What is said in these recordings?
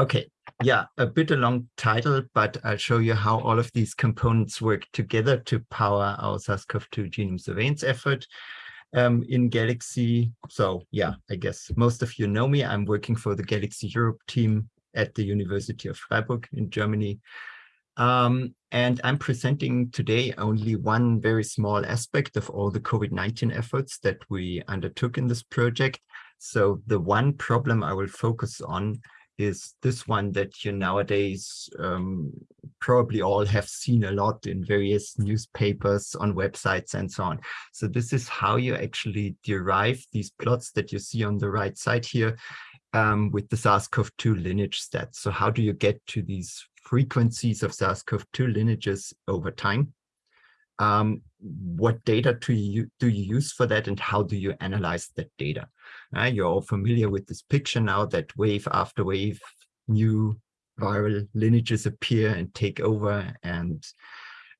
Okay, yeah, a bit a long title, but I'll show you how all of these components work together to power our SARS-CoV-2 genome surveillance effort um, in Galaxy. So yeah, I guess most of you know me. I'm working for the Galaxy Europe team at the University of Freiburg in Germany. Um, and I'm presenting today only one very small aspect of all the COVID-19 efforts that we undertook in this project. So the one problem I will focus on is this one that you nowadays um, probably all have seen a lot in various newspapers, on websites, and so on. So this is how you actually derive these plots that you see on the right side here um, with the SARS-CoV-2 lineage stats. So how do you get to these frequencies of SARS-CoV-2 lineages over time? Um, what data do you, do you use for that and how do you analyze that data? Uh, you're all familiar with this picture now that wave after wave, new viral lineages appear and take over and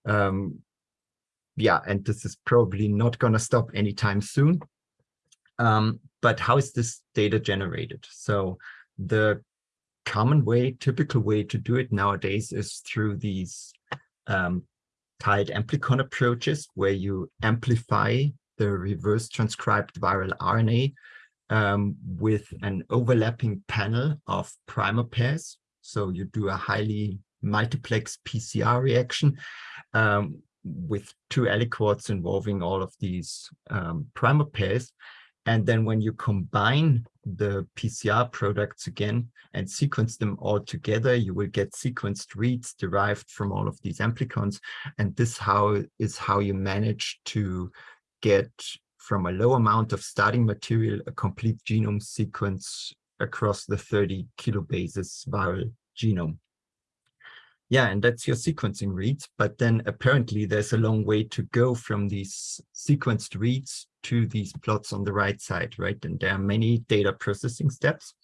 um, yeah, and this is probably not going to stop anytime soon. Um, but how is this data generated? So the common way, typical way to do it nowadays is through these um, tiled amplicon approaches where you amplify the reverse transcribed viral RNA um, with an overlapping panel of primer pairs. So you do a highly multiplex PCR reaction um, with two aliquots involving all of these um, primer pairs. And then when you combine the PCR products again and sequence them all together, you will get sequenced reads derived from all of these amplicons. And this how is how you manage to get from a low amount of starting material a complete genome sequence across the 30 kilobases viral genome. Yeah, and that's your sequencing reads. But then apparently there's a long way to go from these sequenced reads to these plots on the right side, right? And there are many data processing steps.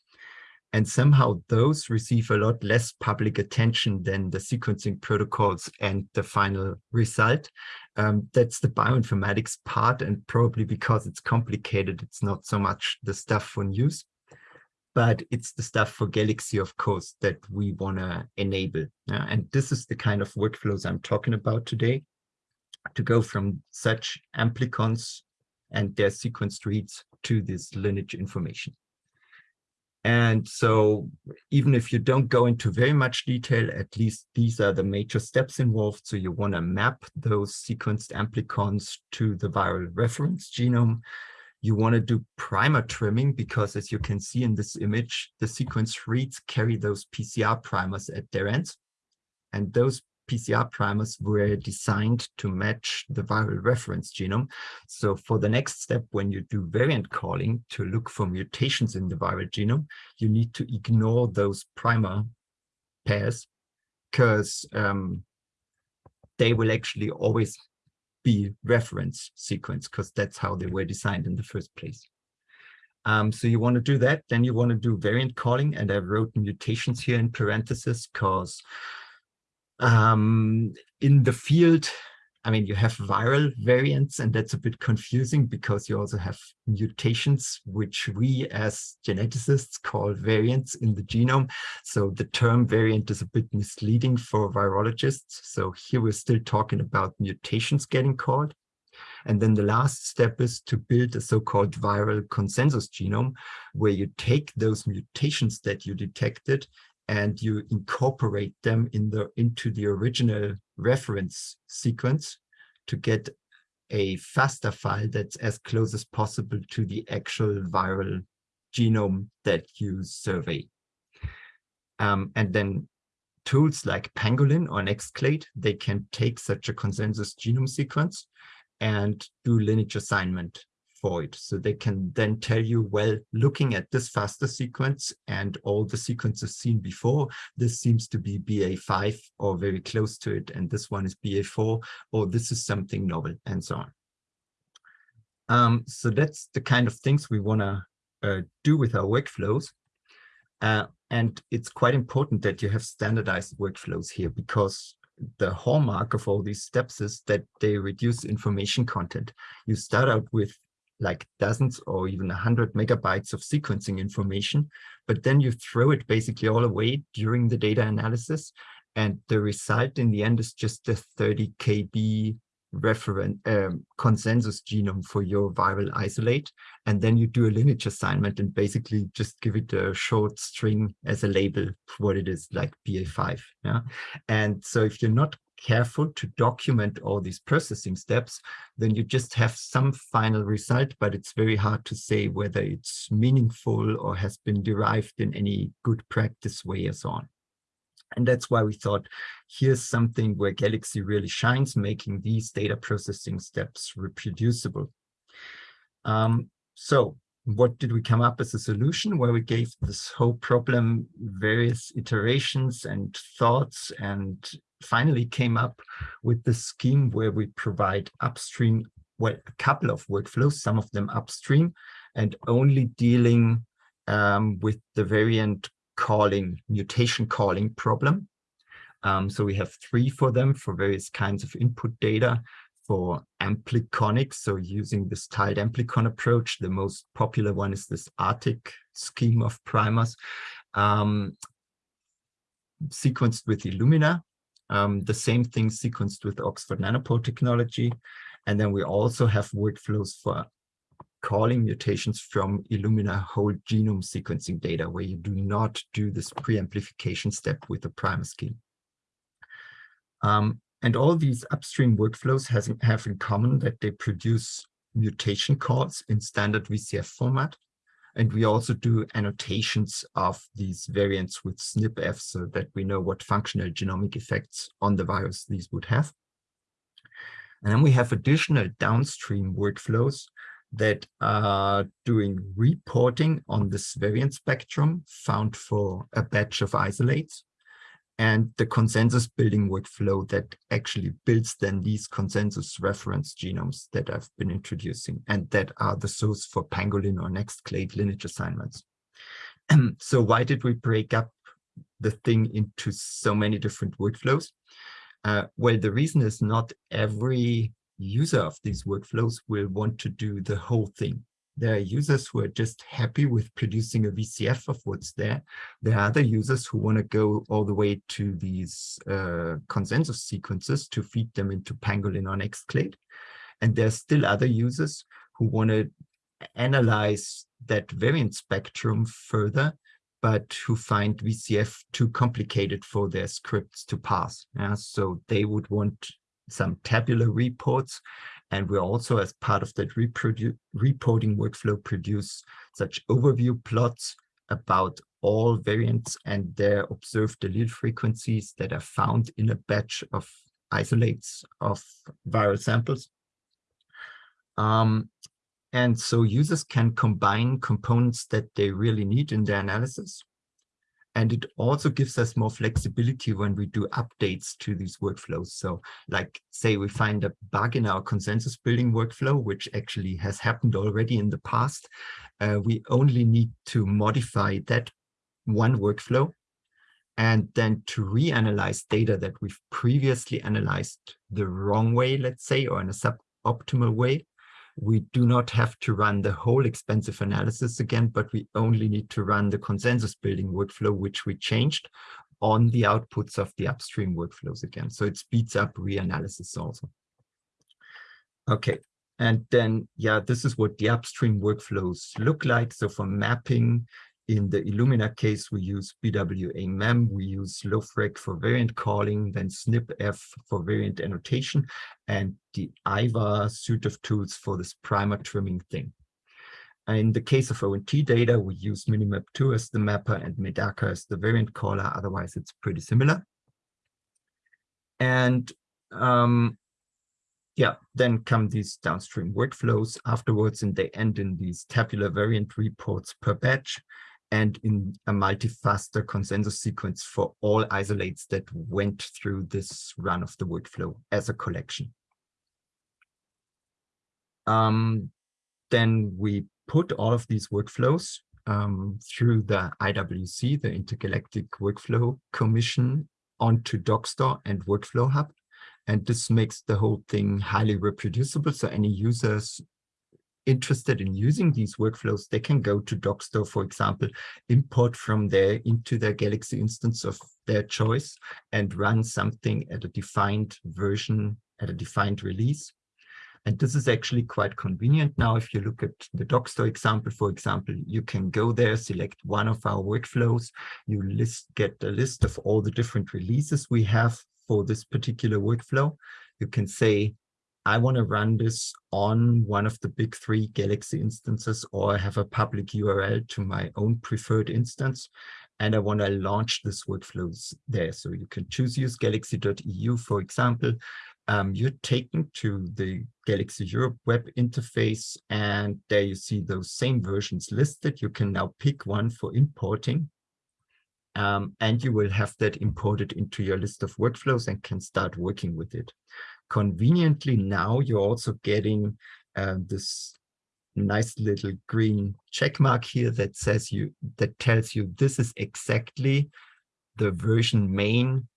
And somehow those receive a lot less public attention than the sequencing protocols and the final result. Um, that's the bioinformatics part, and probably because it's complicated, it's not so much the stuff for news but it's the stuff for Galaxy, of course, that we want to enable. And this is the kind of workflows I'm talking about today, to go from such amplicons and their sequenced reads to this lineage information. And so even if you don't go into very much detail, at least these are the major steps involved. So you want to map those sequenced amplicons to the viral reference genome. You want to do primer trimming because as you can see in this image, the sequence reads carry those PCR primers at their ends. And those PCR primers were designed to match the viral reference genome. So for the next step, when you do variant calling to look for mutations in the viral genome, you need to ignore those primer pairs because um, they will actually always reference sequence because that's how they were designed in the first place. Um, so you want to do that, then you want to do variant calling, and I wrote mutations here in parentheses because um, in the field, I mean, you have viral variants, and that's a bit confusing because you also have mutations, which we as geneticists call variants in the genome. So the term variant is a bit misleading for virologists. So here we're still talking about mutations getting called. And then the last step is to build a so-called viral consensus genome, where you take those mutations that you detected and you incorporate them in the into the original reference sequence to get a FASTA file that's as close as possible to the actual viral genome that you survey. Um, and then tools like Pangolin or Nextclade, they can take such a consensus genome sequence and do lineage assignment it. So they can then tell you, well, looking at this FASTA sequence and all the sequences seen before, this seems to be BA5 or very close to it, and this one is BA4, or this is something novel, and so on. Um, so that's the kind of things we want to uh, do with our workflows. Uh, and it's quite important that you have standardized workflows here because the hallmark of all these steps is that they reduce information content. You start out with like dozens or even a hundred megabytes of sequencing information, but then you throw it basically all away during the data analysis. And the result in the end is just a 30 KB reference um, consensus genome for your viral isolate. And then you do a lineage assignment and basically just give it a short string as a label for what it is like BA5. Yeah. And so if you're not careful to document all these processing steps, then you just have some final result, but it's very hard to say whether it's meaningful or has been derived in any good practice way or so on. And that's why we thought, here's something where Galaxy really shines, making these data processing steps reproducible. Um, so what did we come up as a solution where we gave this whole problem various iterations and thoughts and finally came up with the scheme where we provide upstream, well, a couple of workflows, some of them upstream, and only dealing um, with the variant calling, mutation calling problem. Um, so we have three for them for various kinds of input data for ampliconics. So using this tiled amplicon approach, the most popular one is this Arctic scheme of primers um, sequenced with Illumina. Um, the same thing sequenced with Oxford Nanopore technology. And then we also have workflows for calling mutations from Illumina whole genome sequencing data, where you do not do this pre-amplification step with the primer scheme. Um, and all these upstream workflows has, have in common that they produce mutation calls in standard VCF format. And we also do annotations of these variants with SnpEff so that we know what functional genomic effects on the virus these would have. And then we have additional downstream workflows that are doing reporting on this variant spectrum found for a batch of isolates and the consensus building workflow that actually builds then these consensus reference genomes that I've been introducing and that are the source for pangolin or Nextclade lineage assignments. so why did we break up the thing into so many different workflows? Uh, well, the reason is not every user of these workflows will want to do the whole thing. There are users who are just happy with producing a VCF of what's there. There are other users who want to go all the way to these uh, consensus sequences to feed them into Pangolin or Nextclade. And there's still other users who want to analyze that variant spectrum further, but who find VCF too complicated for their scripts to pass. Yeah? So they would want some tabular reports and we also, as part of that reporting workflow, produce such overview plots about all variants and their observed allele frequencies that are found in a batch of isolates of viral samples. Um, and so users can combine components that they really need in their analysis and it also gives us more flexibility when we do updates to these workflows. So like say we find a bug in our consensus building workflow, which actually has happened already in the past. Uh, we only need to modify that one workflow and then to reanalyze data that we've previously analyzed the wrong way, let's say, or in a suboptimal way we do not have to run the whole expensive analysis again, but we only need to run the consensus building workflow, which we changed on the outputs of the upstream workflows again. So it speeds up reanalysis also. Okay, and then, yeah, this is what the upstream workflows look like. So for mapping, in the Illumina case, we use BWA-MEM, we use LoFreq for variant calling, then SnpEff for variant annotation, and the iVar suite of tools for this primer trimming thing. In the case of ONT data, we use Minimap2 as the mapper and Medaka as the variant caller. Otherwise, it's pretty similar. And um, yeah, then come these downstream workflows afterwards, and they end in these tabular variant reports per batch and in a multi-FASTA consensus sequence for all isolates that went through this run of the workflow as a collection. Um, then we put all of these workflows um, through the IWC, the Intergalactic Workflow Commission, onto Dockstore and Workflow Hub. And this makes the whole thing highly reproducible. So any users interested in using these workflows, they can go to Dockstore, for example, import from there into their Galaxy instance of their choice and run something at a defined version, at a defined release. And this is actually quite convenient now. If you look at the Dockstore example, for example, you can go there, select one of our workflows, you list, get a list of all the different releases we have for this particular workflow. You can say, I want to run this on one of the big three Galaxy instances, or I have a public URL to my own preferred instance, and I want to launch this workflows there. So you can choose use galaxy.eu, for example. Um, you're taken to the Galaxy Europe web interface, and there you see those same versions listed. You can now pick one for importing. Um, and you will have that imported into your list of workflows and can start working with it conveniently now you're also getting uh, this nice little green check mark here that says you that tells you this is exactly the version main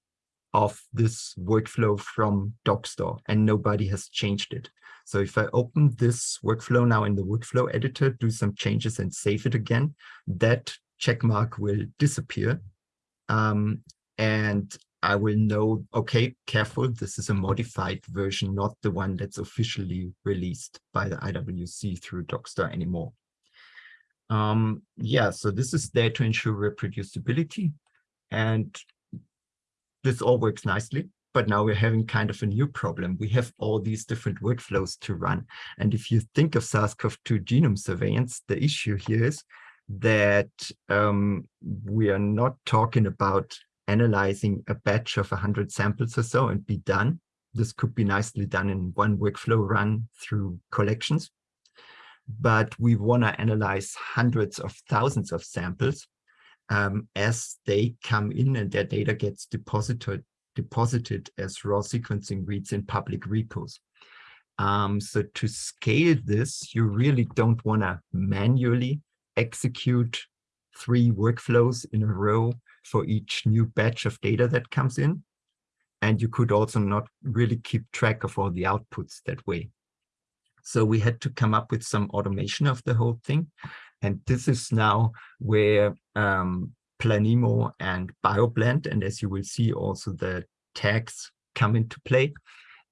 of this workflow from Dockstore and nobody has changed it. So if I open this workflow now in the workflow editor, do some changes and save it again, that check mark will disappear. Um, and I will know, okay, careful, this is a modified version, not the one that's officially released by the IWC through Dockstore anymore. Um, yeah, so this is there to ensure reproducibility. And this all works nicely, but now we're having kind of a new problem. We have all these different workflows to run. And if you think of SARS-CoV-2 genome surveillance, the issue here is that um, we are not talking about analyzing a batch of 100 samples or so and be done. This could be nicely done in one workflow run through collections. But we want to analyze hundreds of thousands of samples um, as they come in and their data gets deposited, deposited as raw sequencing reads in public repos. Um, so to scale this, you really don't want to manually execute three workflows in a row for each new batch of data that comes in. And you could also not really keep track of all the outputs that way. So we had to come up with some automation of the whole thing. And this is now where um, Planemo and BioBlend, and as you will see also the tags come into play.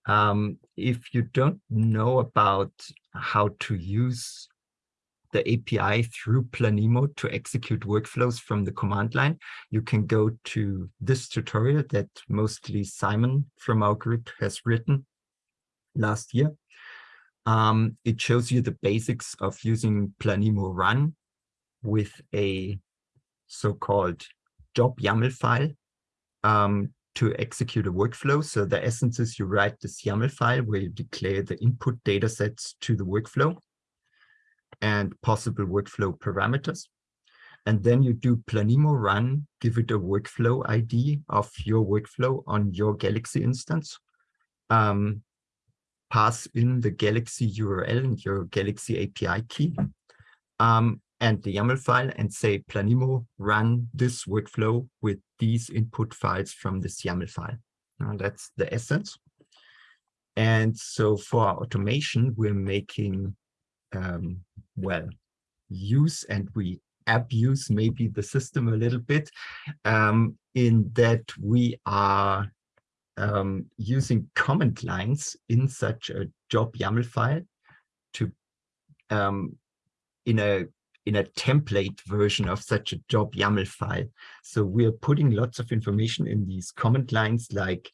Um, if you don't know about how to use the API through Planemo to execute workflows from the command line, you can go to this tutorial that mostly Simon from our group has written last year. Um, it shows you the basics of using Planemo run with a so-called job YAML file um, to execute a workflow. So the essence is you write this YAML file where you declare the input data sets to the workflow and possible workflow parameters. And then you do Planemo run, give it a workflow ID of your workflow on your Galaxy instance. Um, pass in the Galaxy URL and your Galaxy API key um, and the YAML file and say Planemo run this workflow with these input files from this YAML file. Now that's the essence. And so for our automation, we're making um, well, use and we abuse maybe the system a little bit um, in that we are um, using command lines in such a job YAML file to um, in a in a template version of such a job YAML file. So we're putting lots of information in these command lines like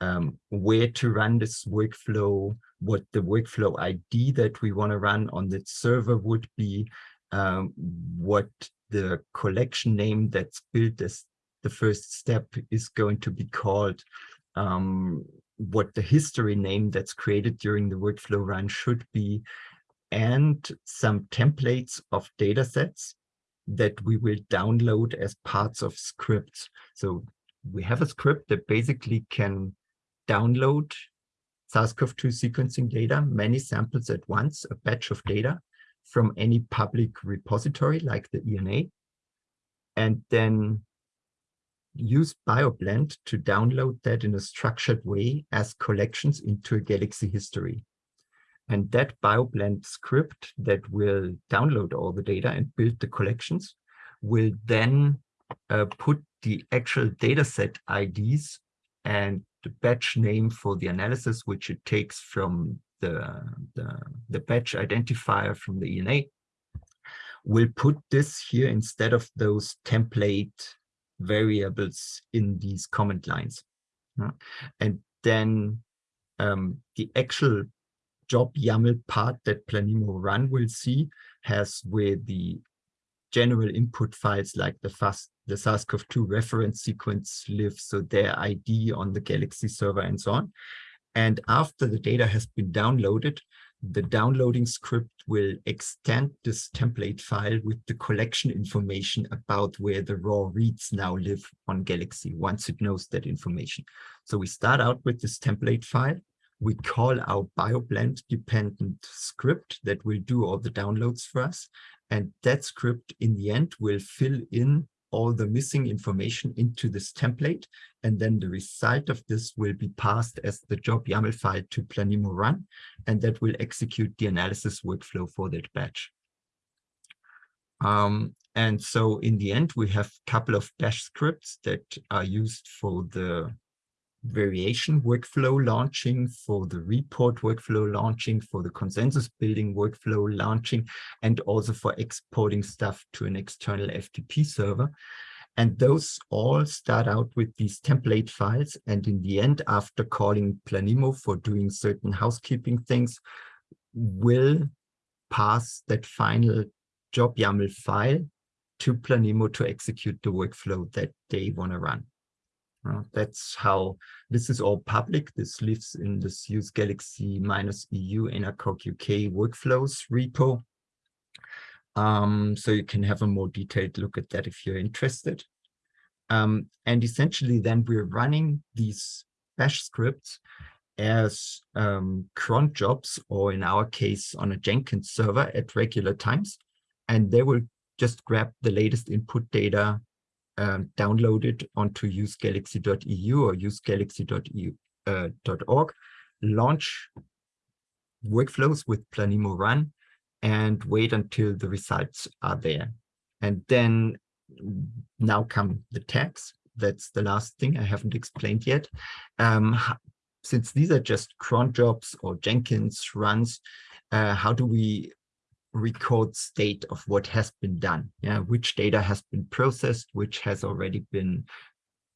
um, where to run this workflow, what the workflow ID that we want to run on the server would be, um, what the collection name that's built as the first step is going to be called, um, what the history name that's created during the workflow run should be, and some templates of data sets that we will download as parts of scripts. So we have a script that basically can download SARS-CoV-2 sequencing data, many samples at once, a batch of data from any public repository like the ENA, and then use BioBlend to download that in a structured way as collections into a Galaxy history. And that BioBlend script that will download all the data and build the collections will then uh, put the actual dataset IDs and the batch name for the analysis, which it takes from the, the, the batch identifier from the ENA, We'll put this here instead of those template variables in these comment lines. And then um, the actual job YAML part that Planemo run will see has where the general input files like the fast the SARS-CoV-2 reference sequence live, so their ID on the Galaxy server and so on. And after the data has been downloaded, the downloading script will extend this template file with the collection information about where the raw reads now live on Galaxy once it knows that information. So we start out with this template file. We call our BioBlend dependent script that will do all the downloads for us. And that script in the end will fill in all the missing information into this template. And then the result of this will be passed as the job YAML file to Planemo run, and that will execute the analysis workflow for that batch. Um, and so in the end, we have a couple of bash scripts that are used for the variation workflow launching, for the report workflow launching, for the consensus building workflow launching, and also for exporting stuff to an external FTP server. And those all start out with these template files. And in the end, after calling Planemo for doing certain housekeeping things, will pass that final job YAML file to Planemo to execute the workflow that they want to run. Uh, that's how this is all public. This lives in this use Galaxy minus EU ENA COG UK workflows repo. Um, so you can have a more detailed look at that if you're interested. Um, and essentially then we're running these bash scripts as um, cron jobs, or in our case on a Jenkins server at regular times. And they will just grab the latest input data um, download it onto usegalaxy.eu or usegalaxy.org, uh, launch workflows with Planemo Run, and wait until the results are there. And then now come the tags. That's the last thing I haven't explained yet. Um, since these are just cron jobs or Jenkins runs, uh, how do we record state of what has been done, yeah, which data has been processed, which has already been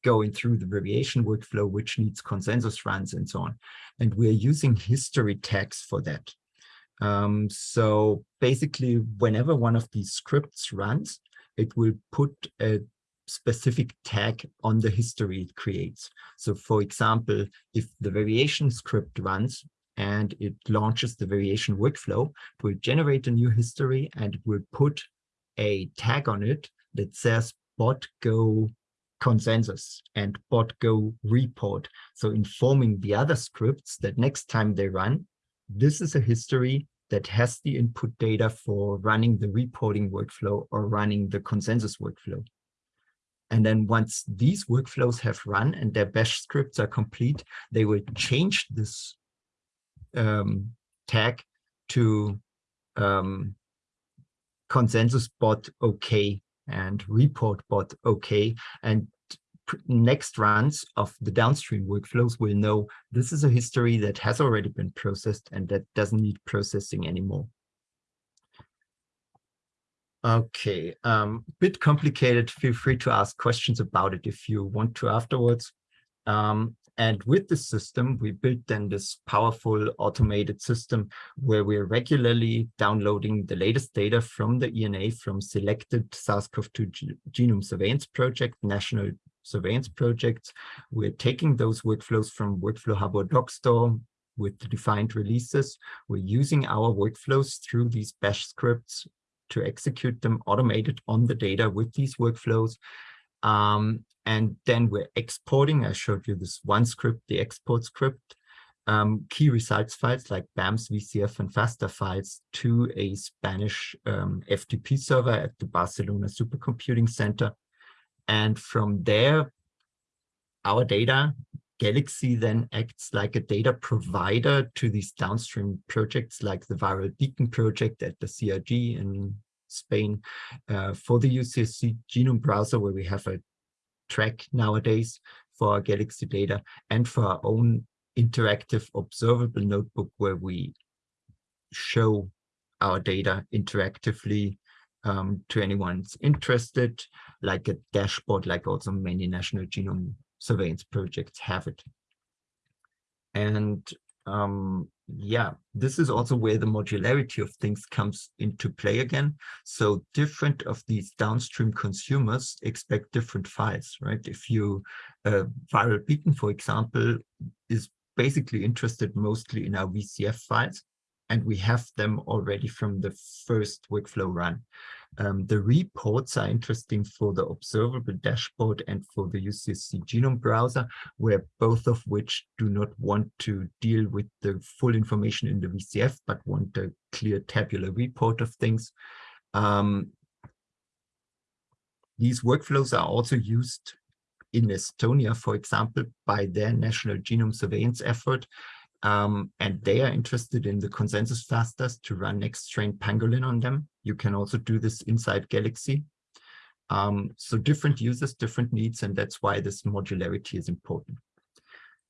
going through the variation workflow, which needs consensus runs and so on. And we're using history tags for that. Um, so basically, whenever one of these scripts runs, it will put a specific tag on the history it creates. So for example, if the variation script runs, and it launches the variation workflow. It will generate a new history and it will put a tag on it that says bot go consensus and bot go report. So informing the other scripts that next time they run, this is a history that has the input data for running the reporting workflow or running the consensus workflow. And then once these workflows have run and their bash scripts are complete, they will change this um, tag to um, consensus bot okay and report bot okay and next runs of the downstream workflows will know this is a history that has already been processed and that doesn't need processing anymore. Okay, um, bit complicated. Feel free to ask questions about it if you want to afterwards. Um, and with the system, we built then this powerful automated system where we're regularly downloading the latest data from the ENA from selected SARS-CoV-2 genome surveillance project, national surveillance projects. We're taking those workflows from Workflow Hub or Dockstore with the defined releases. We're using our workflows through these bash scripts to execute them automated on the data with these workflows. Um, and then we're exporting, I showed you this one script, the export script, um, key results files like BAMS, VCF, and FASTA files to a Spanish um, FTP server at the Barcelona Supercomputing Center. And from there, our data Galaxy then acts like a data provider to these downstream projects like the Viral Beacon project at the CRG in Spain, uh, for the UCSC genome browser where we have a track nowadays for our Galaxy data and for our own interactive observable notebook where we show our data interactively um, to anyone interested, like a dashboard, like also many national genome surveillance projects have it. And um, yeah, this is also where the modularity of things comes into play again. So different of these downstream consumers expect different files, right? If you, uh, Viral Beacon, for example, is basically interested mostly in our VCF files, and we have them already from the first workflow run. Um, the reports are interesting for the observable dashboard and for the UCSC genome browser, where both of which do not want to deal with the full information in the VCF, but want a clear tabular report of things. Um, these workflows are also used in Estonia, for example, by their national genome surveillance effort, um, and they are interested in the consensus FASTAs to run Nextstrain pangolin on them. You can also do this inside Galaxy. Um, so different users, different needs, and that's why this modularity is important.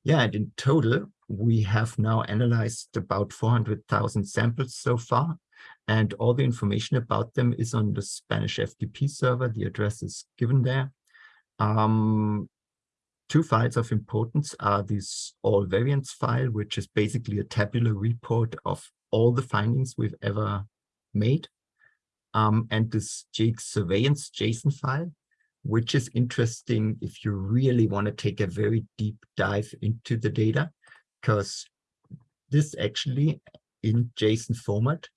Yeah, and in total, we have now analyzed about 400,000 samples so far, and all the information about them is on the Spanish FTP server. The address is given there. Um, two files of importance are this all variants file, which is basically a tabular report of all the findings we've ever made, um, and this JX surveillance JSON file, which is interesting if you really want to take a very deep dive into the data, because this actually in JSON format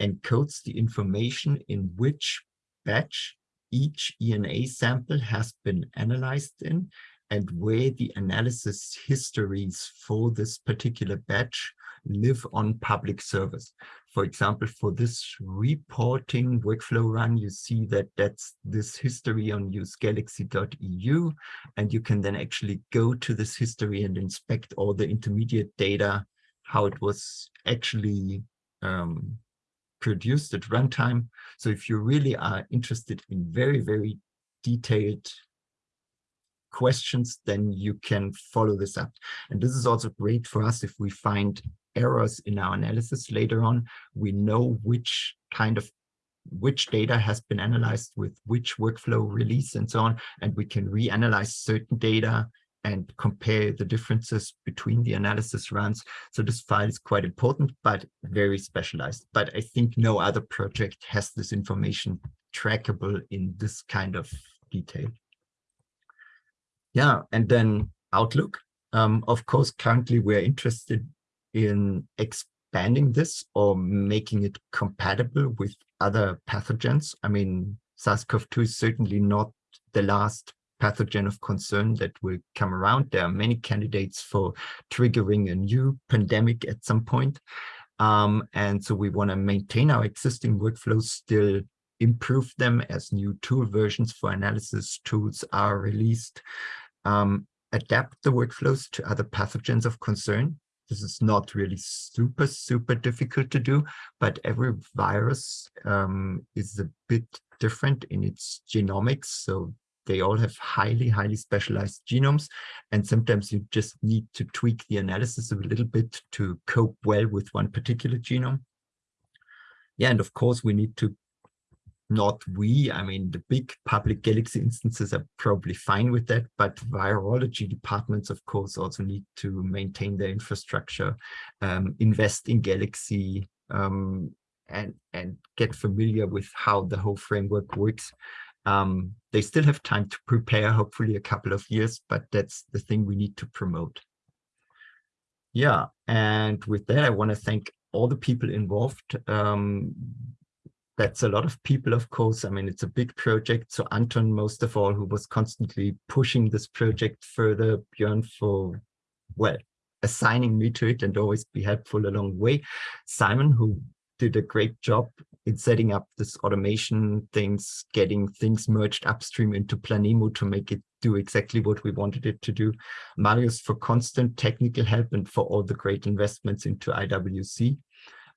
encodes the information in which batch each ENA sample has been analyzed in and where the analysis histories for this particular batch live on public service. For example, for this reporting workflow run, you see that that's this history on usegalaxy.eu, and you can then actually go to this history and inspect all the intermediate data, how it was actually um, produced at runtime. So if you really are interested in very, very detailed questions, then you can follow this up. And this is also great for us if we find errors in our analysis later on. We know which kind of which data has been analyzed with which workflow release and so on, and we can reanalyze certain data and compare the differences between the analysis runs. So this file is quite important, but very specialized. But I think no other project has this information trackable in this kind of detail. Yeah, and then Outlook. Um, of course, currently we're interested in expanding this or making it compatible with other pathogens. I mean, SARS-CoV-2 is certainly not the last pathogen of concern that will come around. There are many candidates for triggering a new pandemic at some point. Um, and so we want to maintain our existing workflows, still improve them as new tool versions for analysis tools are released um, adapt the workflows to other pathogens of concern. This is not really super, super difficult to do, but every virus um, is a bit different in its genomics. So they all have highly, highly specialized genomes. And sometimes you just need to tweak the analysis a little bit to cope well with one particular genome. Yeah, and of course, we need to not we, I mean, the big public Galaxy instances are probably fine with that, but virology departments, of course, also need to maintain their infrastructure, um, invest in Galaxy, um, and, and get familiar with how the whole framework works. Um, they still have time to prepare, hopefully a couple of years, but that's the thing we need to promote. Yeah, and with that, I want to thank all the people involved. Um, that's a lot of people, of course. I mean, it's a big project. So Anton, most of all, who was constantly pushing this project further, Björn for, well, assigning me to it and always be helpful along the way. Simon, who did a great job in setting up this automation things, getting things merged upstream into Planemo to make it do exactly what we wanted it to do. Marius for constant technical help and for all the great investments into IWC.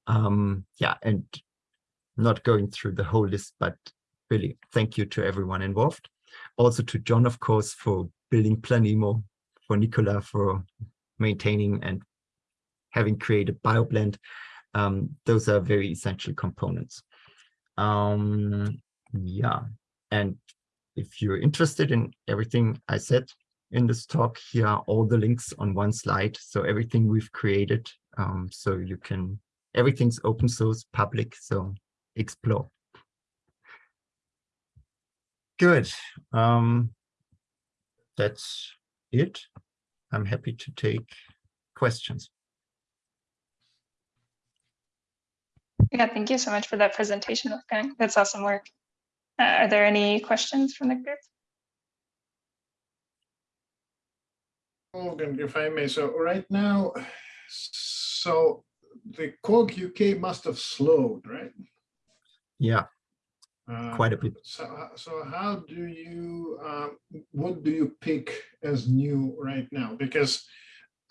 Um, yeah, and not going through the whole list, but really thank you to everyone involved. Also to John, of course, for building Planemo, for Nicola for maintaining and having created BioBlend. Um, those are very essential components. Um, yeah, and if you're interested in everything I said in this talk, here are all the links on one slide. So everything we've created, um, so you can, everything's open source, public, so explore. Good. Um, that's it. I'm happy to take questions. Yeah, thank you so much for that presentation, Wolfgang. That's awesome work. Uh, are there any questions from the group? Morgan, if I may, so right now, so the COG UK must have slowed, right? Yeah, Uh, quite a bit. So, so how do you, um, what do you pick as new right now? Because,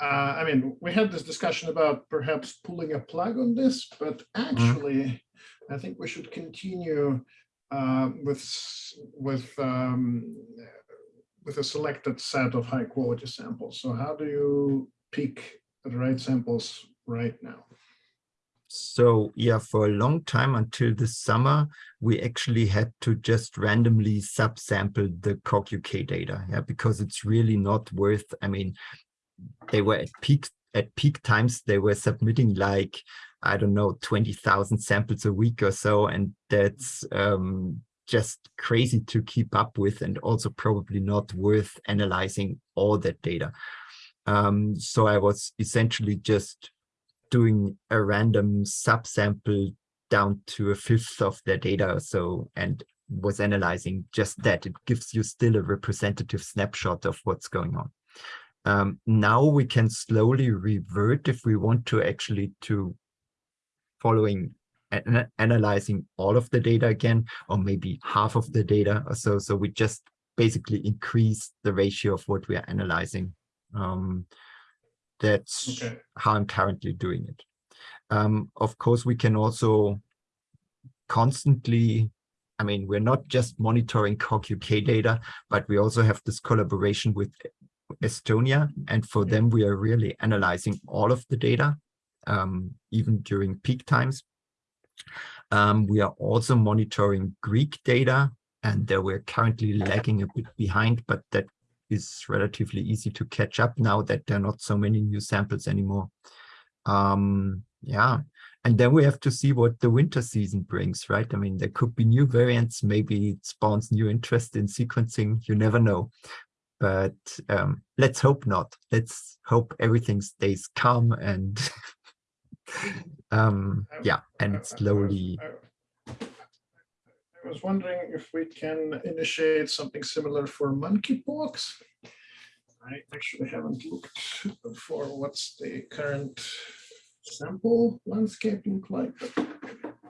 uh, I mean, we had this discussion about perhaps pulling a plug on this, but actually, I think we should continue uh, with with um, with a selected set of high quality samples. So how do you pick the right samples right now? So yeah, for a long time until the summer, we actually had to just randomly subsample the COG UK data, yeah, because it's really not worth. I mean, they were at peak at peak times they were submitting like I don't know twenty thousand samples a week or so, and that's um, just crazy to keep up with, and also probably not worth analyzing all that data. Um, so I was essentially just doing a random subsample down to a fifth of their data or so and was analyzing just that. It gives you still a representative snapshot of what's going on. Um, now we can slowly revert if we want to actually to following and analyzing all of the data again, or maybe half of the data or so. So we just basically increase the ratio of what we are analyzing. Um, that's Okay. how I'm currently doing it. Um, of course, we can also constantly, I mean, we're not just monitoring COG UK data, but we also have this collaboration with Estonia. And for them, we are really analyzing all of the data, um, even during peak times. Um, we are also monitoring Greek data, and there we're currently lagging a bit behind, but that is relatively easy to catch up now that there are not so many new samples anymore. Um, yeah, and then we have to see what the winter season brings, right? I mean, there could be new variants, maybe it spawns new interest in sequencing, you never know. But um, let's hope not. Let's hope everything stays calm and um, yeah, and I- it's I- I slowly, I was wondering if we can initiate something similar for monkeypox. I actually haven't looked for what's the current sample landscape look like.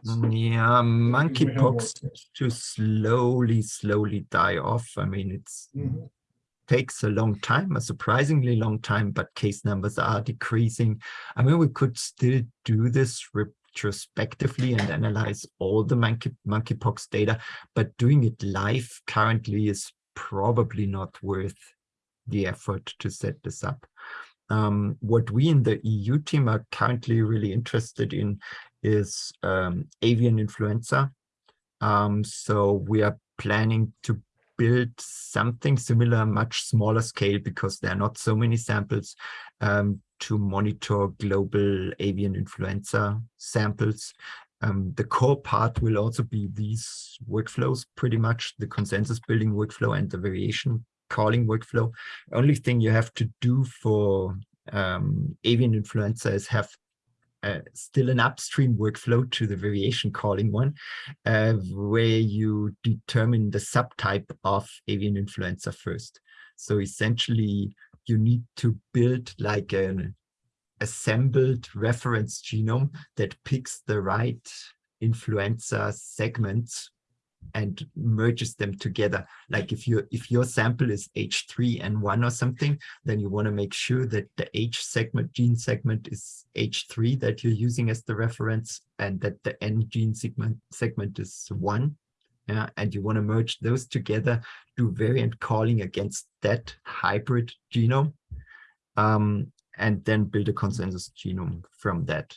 Mm, yeah, monkeypox to slowly, slowly die off. I mean, it's Mhm. takes a long time, a surprisingly long time, but case numbers are decreasing. I mean, we could still do this retrospectively and analyze all the monkey monkeypox data, but doing it live currently is probably not worth the effort to set this up. Um, what we in the EU team are currently really interested in is um, avian influenza. Um, so we are planning to build something similar, much smaller scale, because there are not so many samples um, to monitor global avian influenza samples. Um, the core part will also be these workflows, pretty much the consensus building workflow and the variation calling workflow. Only thing you have to do for um, avian influenza is have uh, still an upstream workflow to the variation calling one, uh, where you determine the subtype of avian influenza first. So essentially, you need to build like an assembled reference genome that picks the right influenza segments and merges them together. Like if you if your sample is H3N1 or something, then you want to make sure that the H segment gene segment is H3 that you're using as the reference and that the N gene segment segment is one. Yeah, and you want to merge those together, do variant calling against that hybrid genome, um, and then build a consensus genome from that.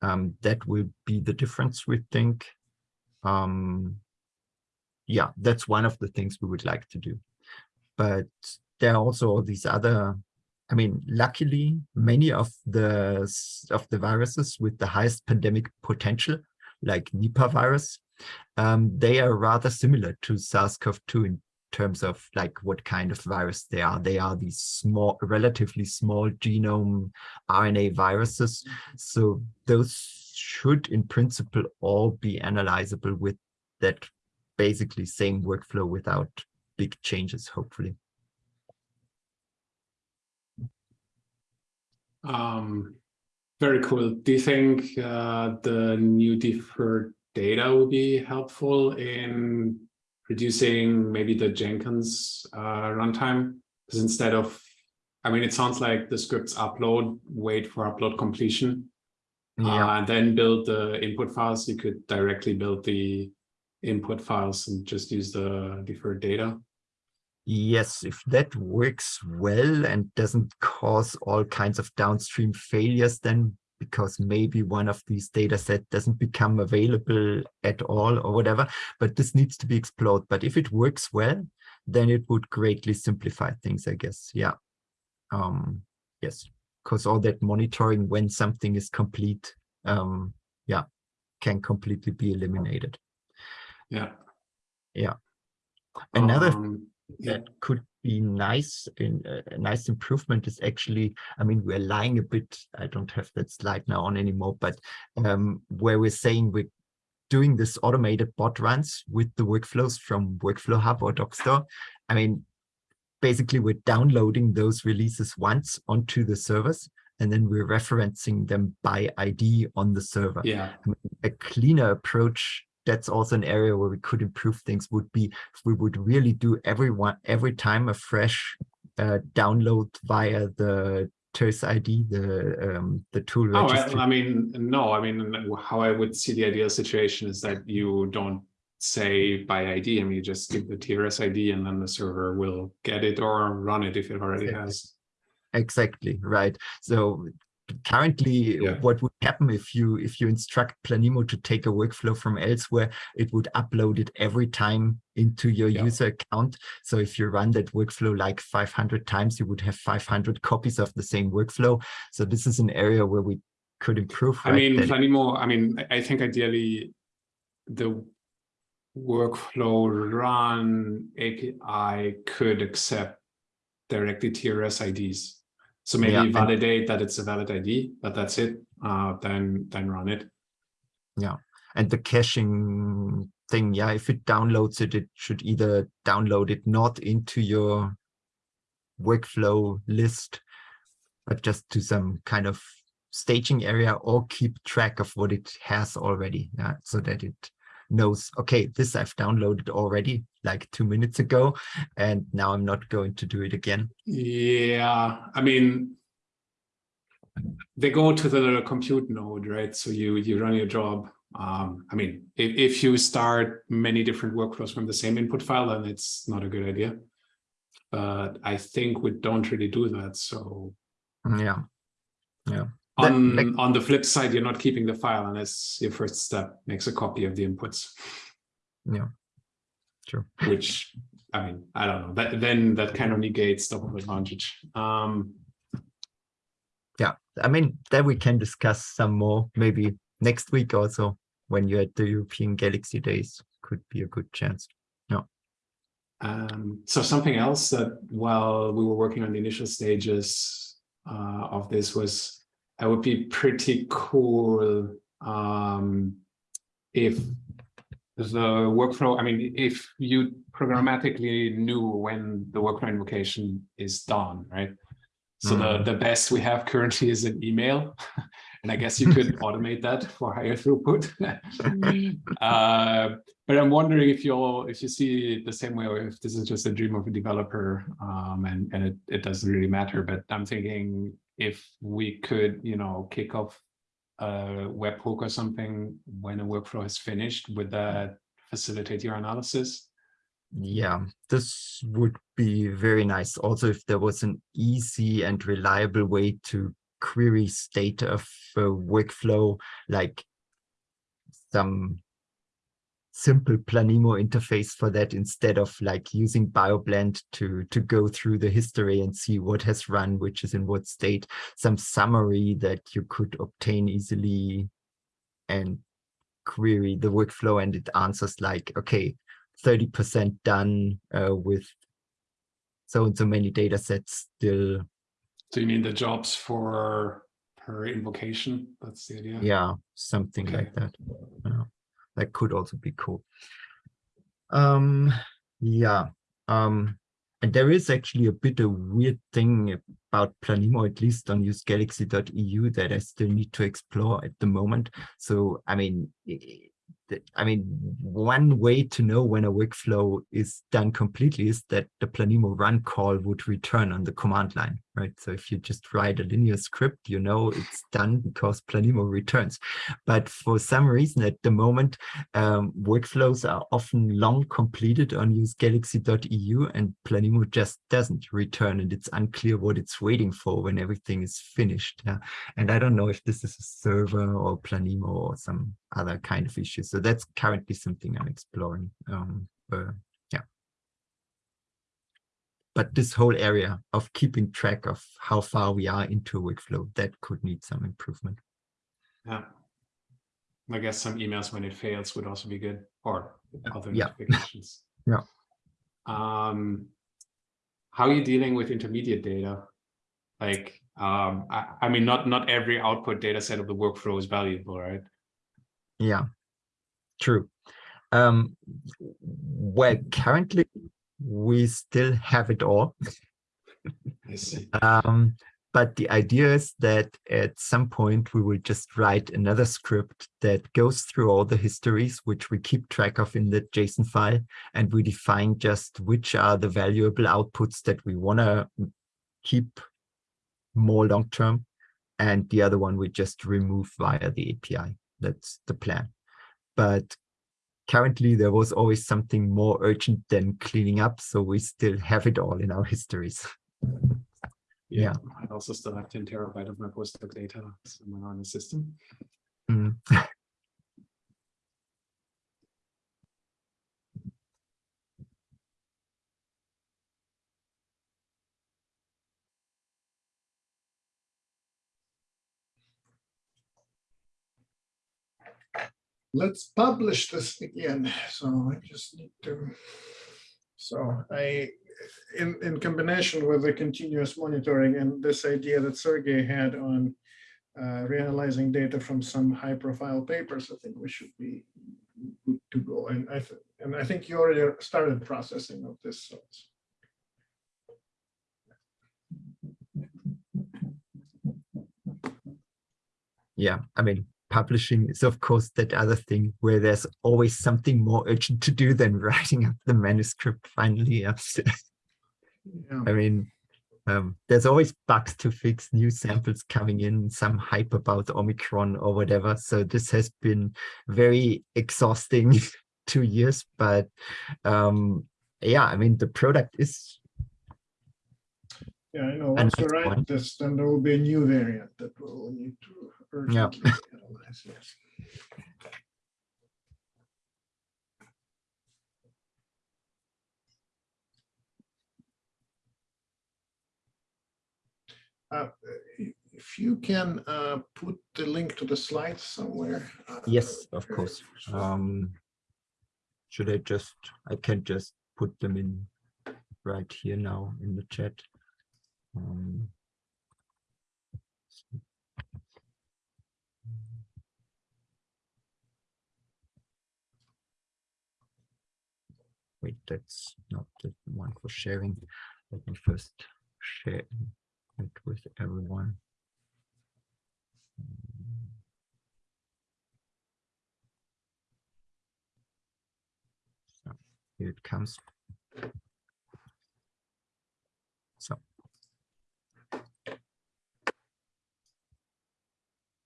Um, that will be the difference, we think. Um, yeah, that's one of the things we would like to do. But there are also these other, I mean, luckily, many of the of the viruses with the highest pandemic potential, like Nipah virus, um, they are rather similar to SARS-CoV-2 in terms of like what kind of virus they are. They are these small, relatively small genome RNA viruses. So those should in principle all be analyzable with that basically same workflow without big changes, hopefully. Um, very cool. Do you think uh, the new deferred data will be helpful in reducing maybe the Jenkins uh, runtime? Because instead of, I mean, it sounds like the scripts upload, wait for upload completion, Yeah. uh, and then build the input files. You could directly build the input files and just use the deferred data. Yes, if that works well and doesn't cause all kinds of downstream failures, then because maybe one of these data set doesn't become available at all or whatever, but this needs to be explored. But if it works well, then it would greatly simplify things, I guess. Yeah. Um, yes, because all that monitoring when something is complete, um, yeah, can completely be eliminated. Yeah. Yeah. Another Um, yeah. that could be nice in a nice improvement is actually i mean we're lying a bit i don't have that slide now on anymore but um where we're saying we're doing this automated bot runs with the workflows from workflow hub or Dockstore i mean basically we're downloading those releases once onto the servers and then we're referencing them by id on the server Yeah. a cleaner approach that's also an area where we could improve things would be if we would really do everyone every time a fresh uh, download via the TRS ID, the um, the tool Oh, registry. well, I mean, no, I mean, how I would see the ideal situation is that you don't say by ID, I mean, you just give the TRS ID and then the server will get it or run it if it already Exactly. has. Exactly right. So currently, Yeah. what would happen if you if you instruct Planemo to take a workflow from elsewhere, it would upload it every time into your Yeah. user account. So if you run that workflow like 500 times, you would have 500 copies of the same workflow. So this is an area where we could improve. I mean, that Planemo, I mean, I- I think ideally the workflow run API could accept directly TRS IDs. So maybe Yeah, validate that it's a valid ID, but that's it. Uh, then then run it. Yeah. And the caching thing yeah if it downloads it it should either download it not into your workflow list but just to some kind of staging area or keep track of what it has already yeah so that it knows okay this i've downloaded already like two minutes ago and now i'm not going to do it again Yeah, I mean, they go to the compute node, right? So you you run your job. Um, I mean, if, if you start many different workflows from the same input file, then it's not a good idea. But I think we don't really do that. So yeah yeah. on like- on the flip side, you're not keeping the file unless your first step makes a copy of the inputs. Yeah. True. Which I mean, I don't know. That then that kind of negates double advantage. Um, yeah i mean that we can discuss some more maybe next week also when you're at the european galaxy days could be a good chance Um, so something else that while we were working on the initial stages uh, of this was, it would be pretty cool um, if the workflow, I mean, if you programmatically knew when the workflow invocation is done, right? So the, Mhm. the best we have currently is an email. and I guess you could automate that for higher throughput. uh, but I'm wondering if you'll if you see it the same way, or if this is just a dream of a developer, um, and and it, it doesn't really matter. But I'm thinking if we could, you know, kick off a webhook or something when a workflow is finished, would that facilitate your analysis? Yeah, this would be very nice. Also, if there was an easy and reliable way to query state of a workflow, like some simple Planemo interface for that instead of like using BioBlend to, to go through the history and see what has run, which is in what state, some summary that you could obtain easily and query the workflow and it answers like, okay, 30% done uh, with so and so many data sets still. So you mean the jobs for per invocation? That's the idea? Yeah, something Okay. like that. Yeah, that could also be cool. Um, yeah. Um, and there is actually a bit of weird thing about Planemo, at least on usegalaxy.eu that I still need to explore at the moment. So, I mean, i- the- I mean, one way to know when a workflow is done completely is that the Planemo run call would return on the command line, right? So if you just write a linear script, you know it's done because Planemo returns. But for some reason at the moment, um, workflows are often long completed on usegalaxy.eu and Planemo just doesn't return and it's unclear what it's waiting for when everything is finished. Yeah. And I don't know if this is a server or Planemo or some other kind of issue. So that's currently something I'm exploring. Um, uh, yeah. But this whole area of keeping track of how far we are into a workflow, that could need some improvement. Yeah. I guess some emails when it fails would also be good, or other Yeah. notifications. Yeah. Um, how are you dealing with intermediate data? Like, um, I, I mean, not not every output data set of the workflow is valuable, right? Yeah, true. Um, well, currently we still have it all. I see. Um, but the idea is that at some point we will just write another script that goes through all the histories, which we keep track of in the JSON file, and we define just which are the valuable outputs that we want to keep more long term. And the other one we just remove via the API. That's the plan. But currently there was always something more urgent than cleaning up. So we still have it all in our histories. Yeah. I also still have 10 terabyte of my postdoc data somewhere on the system. Mm. let's publish this again. So I just need to, so I, in, in combination with the continuous monitoring and this idea that Sergey had on uh, reanalyzing data from some high profile papers, I think we should be good to go. And I, and I think you already started processing of this. So yeah, I mean, publishing is of course that other thing where there's always something more urgent to do than writing up the manuscript finally. Yeah. yeah. I mean, um, there's always bugs to fix, new samples coming in, some hype about Omicron or whatever. So this has been very exhausting two years, but um, yeah, I mean, the product is Yeah, I know. Once we that's write this, then there will be a new variant that we'll need to analyze. Yes. Uh, If you can uh, put the link to the slides somewhere. uh, Yes, of course. Um, should I just, I can just put them in right here now in the chat. Um, wait, that's not the one for sharing. Let me first share it with everyone. So here it comes. So.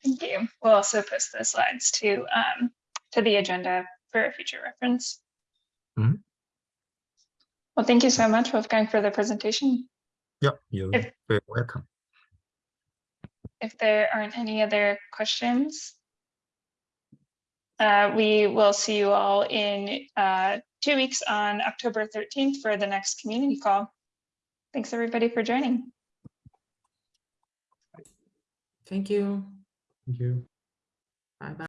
Thank you. We'll also post the slides to um, to the agenda for future reference. Mm -hmm. Well, thank you so much, Wolfgang, for the presentation. yeah, you're If- very welcome. If there aren't any other questions, uh, we will see you all in uh, two weeks on October 13th for the next community call. Thanks, everybody, for joining. Thank you. Thank you. Bye bye.